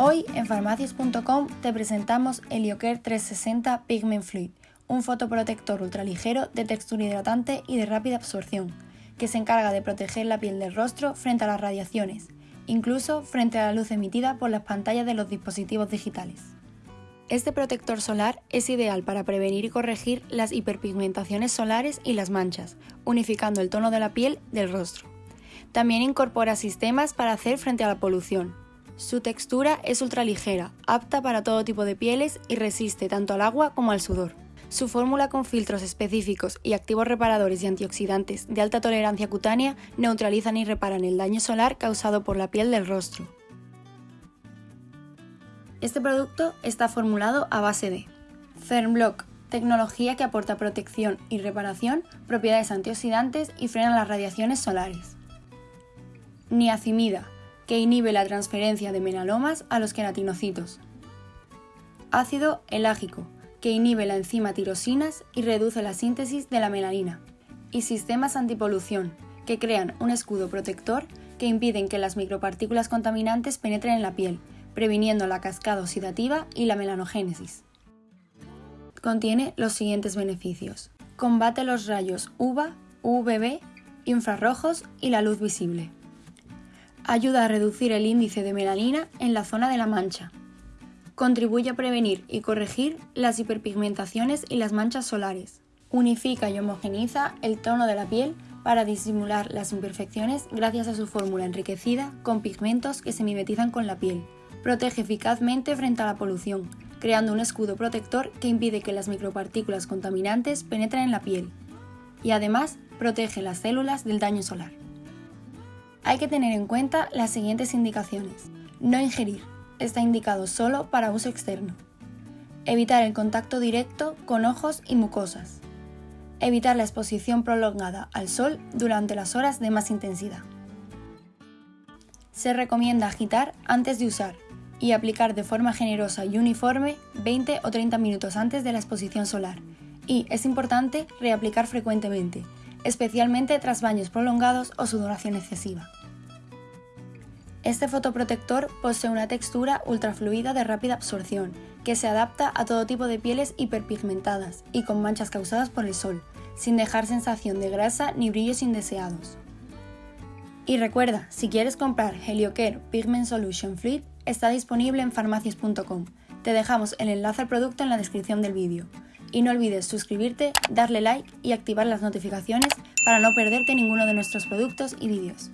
Hoy en farmacias.com te presentamos Helioker 360 Pigment Fluid, un fotoprotector ultraligero de textura hidratante y de rápida absorción, que se encarga de proteger la piel del rostro frente a las radiaciones, incluso frente a la luz emitida por las pantallas de los dispositivos digitales. Este protector solar es ideal para prevenir y corregir las hiperpigmentaciones solares y las manchas, unificando el tono de la piel del rostro. También incorpora sistemas para hacer frente a la polución, su textura es ultraligera, apta para todo tipo de pieles y resiste tanto al agua como al sudor. Su fórmula con filtros específicos y activos reparadores y antioxidantes de alta tolerancia cutánea neutralizan y reparan el daño solar causado por la piel del rostro. Este producto está formulado a base de Fernblock, tecnología que aporta protección y reparación, propiedades antioxidantes y frena las radiaciones solares. Niacimida, que inhibe la transferencia de menalomas a los queratinocitos. Ácido elágico, que inhibe la enzima tirosinas y reduce la síntesis de la melanina. Y sistemas antipolución, que crean un escudo protector que impiden que las micropartículas contaminantes penetren en la piel, previniendo la cascada oxidativa y la melanogénesis. Contiene los siguientes beneficios. Combate los rayos UVA, UVB, infrarrojos y la luz visible. Ayuda a reducir el índice de melanina en la zona de la mancha. Contribuye a prevenir y corregir las hiperpigmentaciones y las manchas solares. Unifica y homogeniza el tono de la piel para disimular las imperfecciones gracias a su fórmula enriquecida con pigmentos que se mimetizan con la piel. Protege eficazmente frente a la polución, creando un escudo protector que impide que las micropartículas contaminantes penetren en la piel. Y además protege las células del daño solar. Hay que tener en cuenta las siguientes indicaciones. No ingerir. Está indicado solo para uso externo. Evitar el contacto directo con ojos y mucosas. Evitar la exposición prolongada al sol durante las horas de más intensidad. Se recomienda agitar antes de usar y aplicar de forma generosa y uniforme 20 o 30 minutos antes de la exposición solar. Y es importante reaplicar frecuentemente, especialmente tras baños prolongados o sudoración excesiva. Este fotoprotector posee una textura ultrafluida de rápida absorción, que se adapta a todo tipo de pieles hiperpigmentadas y con manchas causadas por el sol, sin dejar sensación de grasa ni brillos indeseados. Y recuerda, si quieres comprar Heliocare Pigment Solution Fluid, está disponible en farmacias.com. Te dejamos el enlace al producto en la descripción del vídeo. Y no olvides suscribirte, darle like y activar las notificaciones para no perderte ninguno de nuestros productos y vídeos.